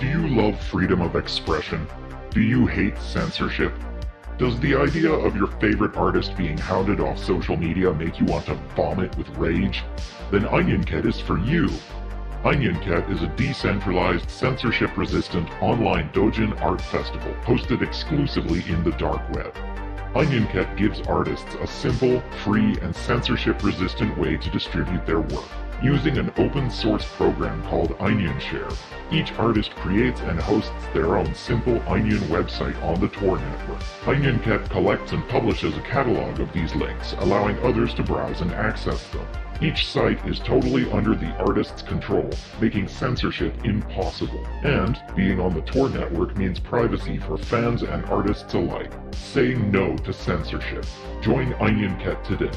Do you love freedom of expression? Do you hate censorship? Does the idea of your favorite artist being hounded off social media make you want to vomit with rage? Then OnionCat is for you. OnionCat is a decentralized, censorship-resistant online doujin art festival hosted exclusively in the dark web. OnionCat gives artists a simple, free, and censorship-resistant way to distribute their work. Using an open source program called OnionShare, each artist creates and hosts their own simple Onion website on the Tor network. OnionCat collects and publishes a catalog of these links, allowing others to browse and access them. Each site is totally under the artist's control, making censorship impossible. And being on the Tor network means privacy for fans and artists alike. Say no to censorship. Join OnionCat today.